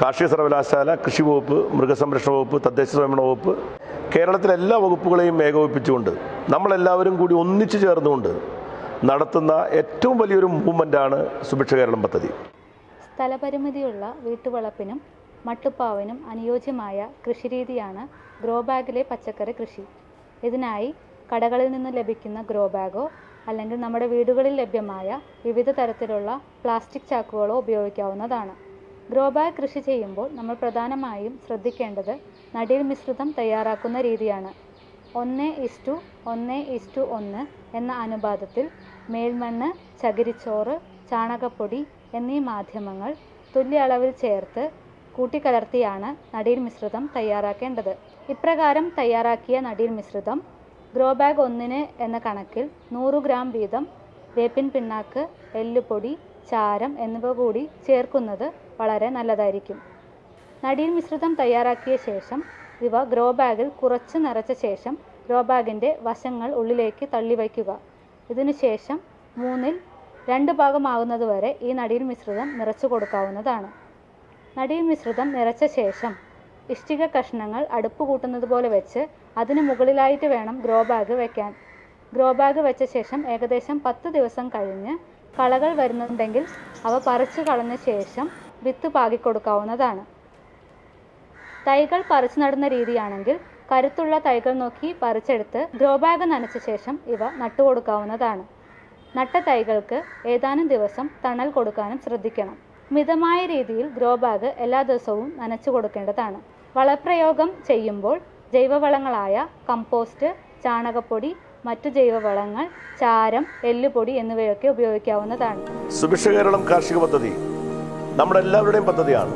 കാർഷിക സർവകലാശാല കൃഷി വകുപ്പ് മൃഗസംരക്ഷണ വകുപ്പ് തദ്ദേശ സ്വയംഭരണ വകുപ്പ് കേരളത്തിലെ എല്ലാ വകുപ്പുകളെയും ഏകോപിപ്പിച്ചുകൊണ്ട് നമ്മളെല്ലാവരും കൂടി ഒന്നിച്ചു ചേർന്നുകൊണ്ട് നടത്തുന്ന ഏറ്റവും വലിയൊരു മൂവ്മെന്റാണ് സുഭിക്ഷ കേരളം പദ്ധതി. സ്ഥലപരിമിതിയുള്ള വീട്ടുവളപ്പിനും മട്ടുപ്പാവിനും അനുയോജ്യമായ കൃഷിരീതിയാണ് ഗ്രോ ബാഗിലെ പച്ചക്കറി കൃഷി. ഇതിനായി കടകളിൽ നിന്ന് ലഭിക്കുന്ന ഗ്രോ ബാഗോ അല്ലെങ്കിൽ നമ്മുടെ വീടുകളിൽ ലഭ്യമായ വിവിധ തരത്തിലുള്ള പ്ലാസ്റ്റിക് ചാക്കുകളോ ഉപയോഗിക്കാവുന്നതാണ്. ഗ്രോ ബാഗ് കൃഷി ചെയ്യുമ്പോൾ നമ്മൾ പ്രധാനമായും ശ്രദ്ധിക്കേണ്ടത് നടീൽ മിശ്രിതം തയ്യാറാക്കുന്ന രീതിയാണ്. ഒന്ന് ഇസ്റ്റു ഒന്ന് ഇസ്റ്റു ഒന്ന് എന്ന അനുപാതത്തിൽ മേൽമണ്ണ് ചകിരിച്ചോറ് ചാണകപ്പൊടി എന്നീ മാധ്യമങ്ങൾ തുല്യ അളവിൽ ചേർത്ത് കൂട്ടിക്കലർത്തിയാണ് നടീൽ മിശ്രിതം തയ്യാറാക്കേണ്ടത്. ഇപ്രകാരം തയ്യാറാക്കിയ നടീൽ മിശ്രിതം ഗ്രോ ബാഗ് ഒന്നിന് എന്ന കണക്കിൽ നൂറ് ഗ്രാം വീതം വേപ്പിൻ പിണ്ണാക്ക് എല്ലുപൊടി ചാരം എന്നിവ കൂടി ചേർക്കുന്നത് വളരെ നല്ലതായിരിക്കും. നടീൽ മിശ്രിതം തയ്യാറാക്കിയ ശേഷം ഇവ ഗ്രോ ബാഗിൽ കുറച്ച് നിറച്ച ശേഷം ഗ്രോ ബാഗിന്റെ വശങ്ങൾ ഉള്ളിലേക്ക് തള്ളി വയ്ക്കുക. ഇതിനുശേഷം മൂന്നിൽ രണ്ട് ഭാഗമാകുന്നതുവരെ ഈ നടീൽ മിശ്രിതം നിറച്ചു കൊടുക്കാവുന്നതാണ്. നടീൽ മിശ്രിതം നിറച്ച ശേഷം ഇഷ്ടിക കഷ്ണങ്ങൾ അടുപ്പ് കൂട്ടുന്നത് പോലെ വെച്ച് അതിന് മുകളിലായിട്ട് വേണം ഗ്രോ ബാഗ് വെക്കാൻ. ഗ്രോ ബാഗ് വെച്ച ശേഷം ഏകദേശം പത്ത് ദിവസം കഴിഞ്ഞ് കളകൾ വരുന്നുണ്ടെങ്കിൽ അവ പറിച്ചു കളഞ്ഞ ശേഷം വിത്ത് പാകിക്കൊടുക്കാവുന്നതാണ്. തൈകൾ പറിച്ചു നടുന്ന രീതിയാണെങ്കിൽ കരുത്തുള്ള തൈകൾ നോക്കി പറിച്ചെടുത്ത് ഗ്രോ നനച്ച ശേഷം ഇവ നട്ടുകൊടുക്കാവുന്നതാണ്. നട്ട തൈകൾക്ക് ഏതാനും ദിവസം തണൽ കൊടുക്കാനും ശ്രദ്ധിക്കണം. മിതമായ രീതിയിൽ ഗ്രോ ബാഗ് എല്ലാ ദിവസവും നനച്ചു കൊടുക്കേണ്ടതാണ്. വളപ്രയോഗം ചെയ്യുമ്പോൾ ജൈവവളങ്ങളായ കമ്പോസ്റ്റ് ചാണകപ്പൊടി മറ്റു ജൈവവളങ്ങൾ ചാരം എല്ലുപൊടി എന്നിവയൊക്കെ ഉപയോഗിക്കാവുന്നതാണ്. സുഭിക്ഷ കേരളം കാർഷിക പദ്ധതി നമ്മുടെ എല്ലാവരുടെയും പദ്ധതിയാണ്.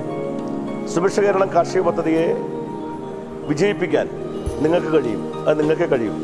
സുഭിക്ഷ കേരളം കാർഷിക പദ്ധതിയെ വിജയിപ്പിക്കാൻ നിങ്ങൾക്ക് കഴിയും. അത് നിങ്ങൾക്ക് കഴിയും.